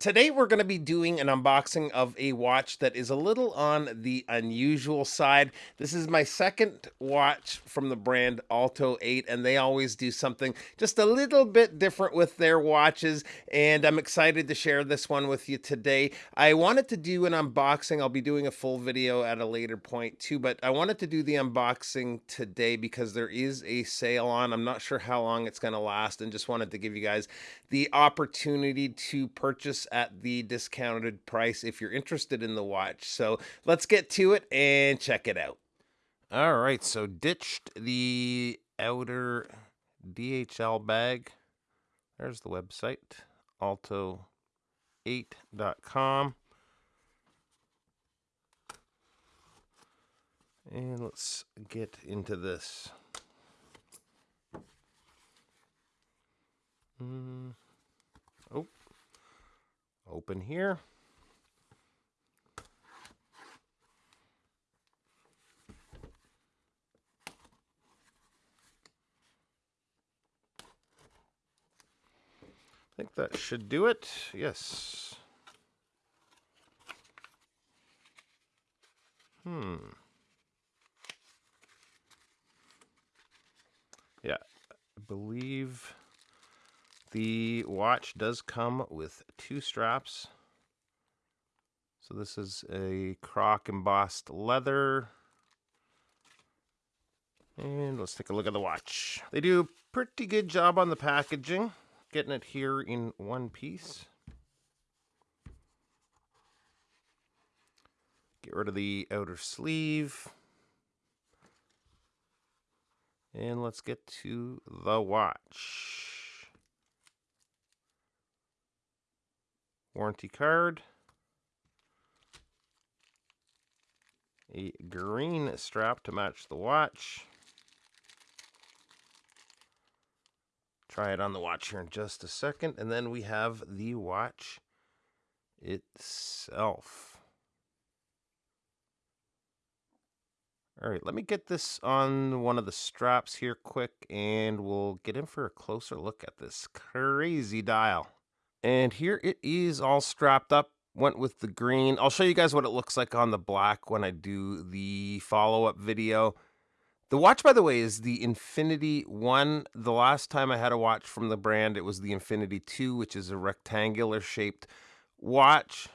Today we're going to be doing an unboxing of a watch that is a little on the unusual side. This is my second watch from the brand Alto 8 and they always do something just a little bit different with their watches and I'm excited to share this one with you today. I wanted to do an unboxing. I'll be doing a full video at a later point too, but I wanted to do the unboxing today because there is a sale on. I'm not sure how long it's going to last and just wanted to give you guys the opportunity to purchase at the discounted price if you're interested in the watch. So let's get to it and check it out. All right, so ditched the outer DHL bag. There's the website, alto8.com. And let's get into this. Open here. I think that should do it. Yes. Hmm. Yeah, I believe the watch does come with two straps. So this is a croc embossed leather. And let's take a look at the watch. They do a pretty good job on the packaging, getting it here in one piece. Get rid of the outer sleeve. And let's get to the watch. Warranty card, a green strap to match the watch. Try it on the watch here in just a second, and then we have the watch itself. All right, let me get this on one of the straps here quick, and we'll get in for a closer look at this crazy dial. And here it is all strapped up. Went with the green. I'll show you guys what it looks like on the black when I do the follow-up video. The watch, by the way, is the Infinity 1. The last time I had a watch from the brand, it was the Infinity 2, which is a rectangular shaped watch.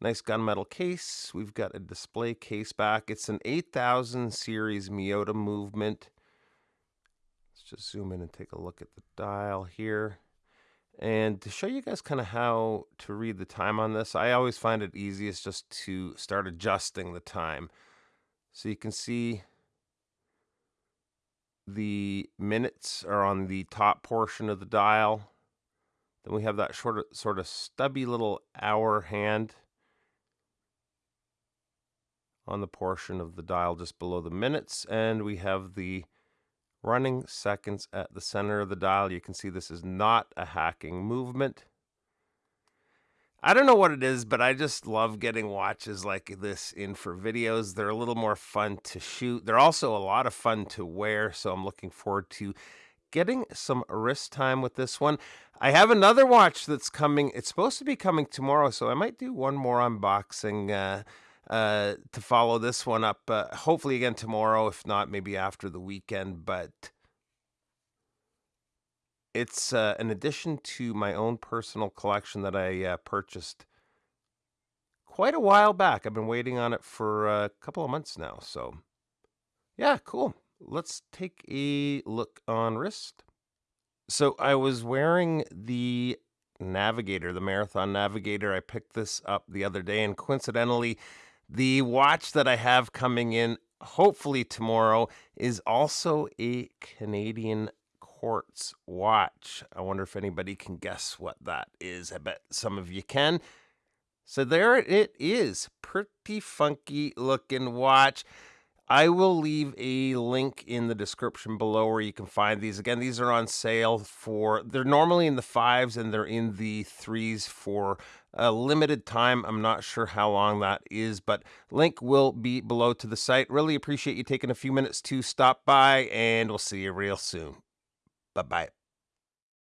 Nice gunmetal case. We've got a display case back. It's an 8000 series Miyota movement. Let's just zoom in and take a look at the dial here. And to show you guys kind of how to read the time on this, I always find it easiest just to start adjusting the time. So you can see the minutes are on the top portion of the dial. Then we have that short, sort of stubby little hour hand on the portion of the dial just below the minutes. And we have the running seconds at the center of the dial. You can see this is not a hacking movement. I don't know what it is, but I just love getting watches like this in for videos. They're a little more fun to shoot. They're also a lot of fun to wear, so I'm looking forward to getting some wrist time with this one. I have another watch that's coming. It's supposed to be coming tomorrow, so I might do one more unboxing uh, uh, to follow this one up. Uh, hopefully again tomorrow, if not, maybe after the weekend. But it's uh, an addition to my own personal collection that I uh, purchased quite a while back. I've been waiting on it for a couple of months now. So, yeah, cool. Let's take a look on wrist. So I was wearing the Navigator, the Marathon Navigator. I picked this up the other day, and coincidentally, the watch that I have coming in, hopefully tomorrow, is also a Canadian quartz watch. I wonder if anybody can guess what that is. I bet some of you can. So there it is. Pretty funky looking watch. I will leave a link in the description below where you can find these. Again, these are on sale for, they're normally in the fives and they're in the threes for a limited time. I'm not sure how long that is, but link will be below to the site. Really appreciate you taking a few minutes to stop by and we'll see you real soon. Bye bye.